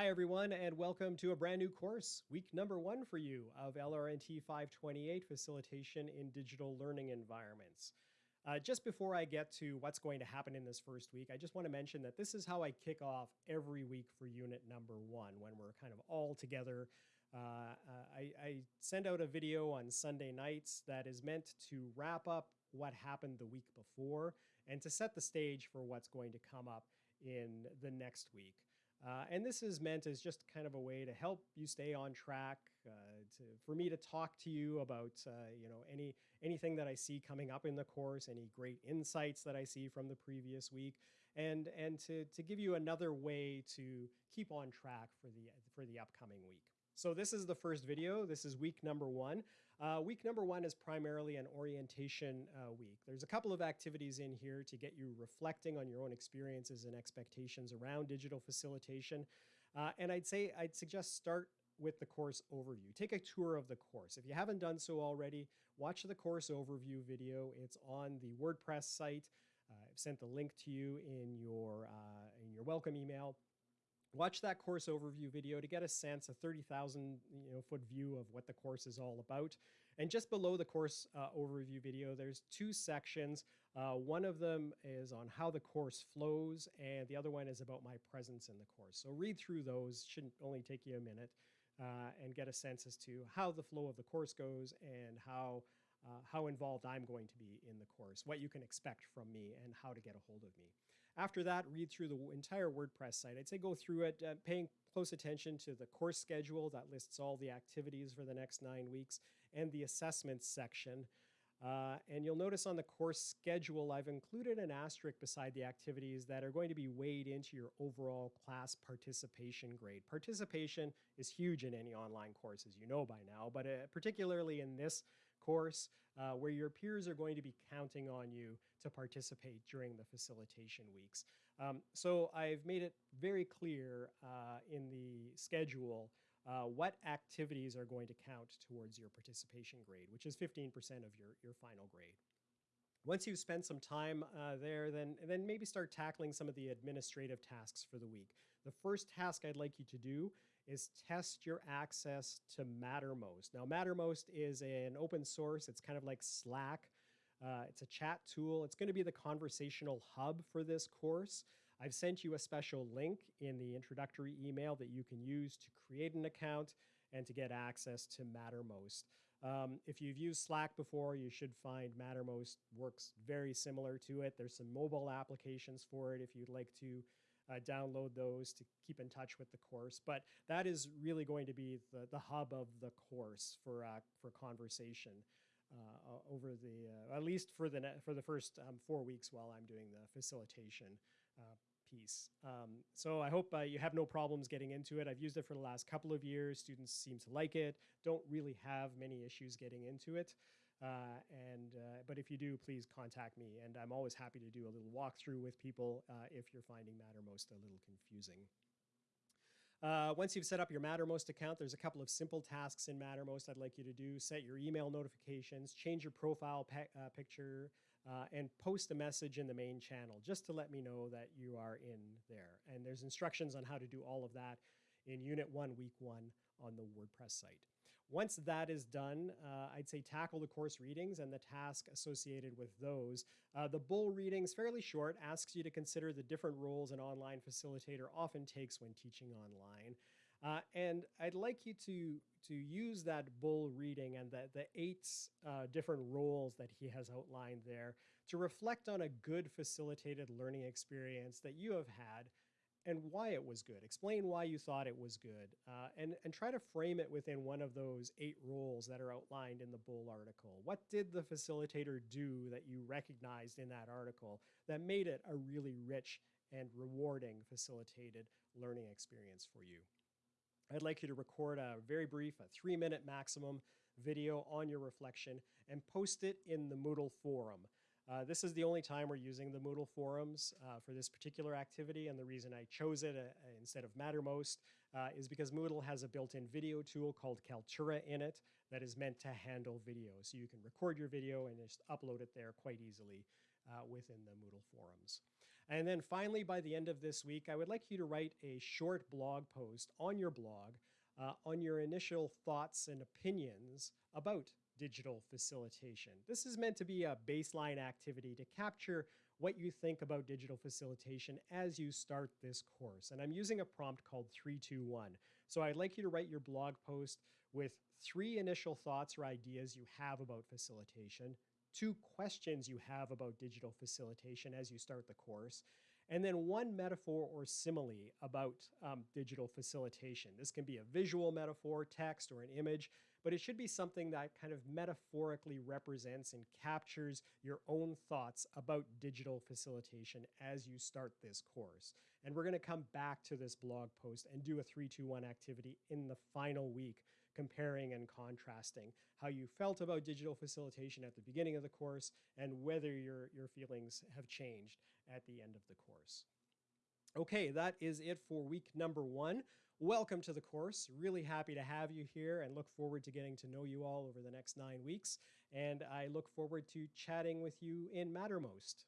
Hi, everyone, and welcome to a brand new course, week number one for you of LRNT 528 Facilitation in Digital Learning Environments. Uh, just before I get to what's going to happen in this first week, I just want to mention that this is how I kick off every week for unit number one when we're kind of all together. Uh, uh, I, I send out a video on Sunday nights that is meant to wrap up what happened the week before and to set the stage for what's going to come up in the next week. Uh, and this is meant as just kind of a way to help you stay on track, uh, to, for me to talk to you about uh, you know any anything that I see coming up in the course, any great insights that I see from the previous week, and and to to give you another way to keep on track for the for the upcoming week. So this is the first video. This is week number one. Uh, week number one is primarily an orientation uh, week. There's a couple of activities in here to get you reflecting on your own experiences and expectations around digital facilitation. Uh, and I'd say, I'd suggest start with the course overview. Take a tour of the course. If you haven't done so already, watch the course overview video. It's on the WordPress site. Uh, I've sent the link to you in your, uh, in your welcome email watch that course overview video to get a sense, a 30,000 you know, foot view of what the course is all about. And just below the course uh, overview video, there's two sections. Uh, one of them is on how the course flows, and the other one is about my presence in the course. So read through those, shouldn't only take you a minute, uh, and get a sense as to how the flow of the course goes and how uh, how involved I'm going to be in the course, what you can expect from me, and how to get a hold of me. After that, read through the entire WordPress site. I'd say go through it, uh, paying close attention to the course schedule that lists all the activities for the next nine weeks, and the assessments section. Uh, and you'll notice on the course schedule, I've included an asterisk beside the activities that are going to be weighed into your overall class participation grade. Participation is huge in any online course, as you know by now, but uh, particularly in this course uh, where your peers are going to be counting on you to participate during the facilitation weeks. Um, so I've made it very clear uh, in the schedule uh, what activities are going to count towards your participation grade, which is 15% of your, your final grade. Once you've spent some time uh, there, then, then maybe start tackling some of the administrative tasks for the week. The first task I'd like you to do is test your access to Mattermost. Now, Mattermost is an open source. It's kind of like Slack. Uh, it's a chat tool. It's going to be the conversational hub for this course. I've sent you a special link in the introductory email that you can use to create an account and to get access to Mattermost. Um, if you've used Slack before, you should find Mattermost works very similar to it. There's some mobile applications for it if you'd like to uh, download those to keep in touch with the course. But that is really going to be the, the hub of the course for, uh, for conversation. Uh, over the uh, at least for the for the first um, four weeks while I'm doing the facilitation uh, piece. Um, so I hope uh, you have no problems getting into it. I've used it for the last couple of years. Students seem to like it, don't really have many issues getting into it. Uh, and uh, But if you do, please contact me. And I'm always happy to do a little walkthrough with people uh, if you're finding Mattermost a little confusing. Uh, once you've set up your Mattermost account, there's a couple of simple tasks in Mattermost I'd like you to do. Set your email notifications, change your profile uh, picture, uh, and post a message in the main channel just to let me know that you are in there. And there's instructions on how to do all of that in Unit 1, Week 1 on the WordPress site. Once that is done, uh, I'd say tackle the course readings and the task associated with those. Uh, the Bull readings, fairly short, asks you to consider the different roles an online facilitator often takes when teaching online. Uh, and I'd like you to, to use that Bull reading and the, the eight uh, different roles that he has outlined there to reflect on a good facilitated learning experience that you have had and why it was good. Explain why you thought it was good uh, and, and try to frame it within one of those eight rules that are outlined in the Bull article. What did the facilitator do that you recognized in that article that made it a really rich and rewarding facilitated learning experience for you? I'd like you to record a very brief, a three minute maximum video on your reflection and post it in the Moodle forum. Uh, this is the only time we're using the Moodle forums uh, for this particular activity, and the reason I chose it uh, instead of Mattermost uh, is because Moodle has a built-in video tool called Kaltura in it that is meant to handle video. So you can record your video and just upload it there quite easily uh, within the Moodle forums. And then finally, by the end of this week, I would like you to write a short blog post on your blog uh, on your initial thoughts and opinions about digital facilitation. This is meant to be a baseline activity to capture what you think about digital facilitation as you start this course. And I'm using a prompt called 321. So I'd like you to write your blog post with three initial thoughts or ideas you have about facilitation, two questions you have about digital facilitation as you start the course, and then one metaphor or simile about um, digital facilitation. This can be a visual metaphor, text, or an image, but it should be something that kind of metaphorically represents and captures your own thoughts about digital facilitation as you start this course. And we're going to come back to this blog post and do a 321 activity in the final week comparing and contrasting how you felt about digital facilitation at the beginning of the course and whether your, your feelings have changed at the end of the course. Okay, that is it for week number one. Welcome to the course. Really happy to have you here and look forward to getting to know you all over the next nine weeks. And I look forward to chatting with you in Mattermost.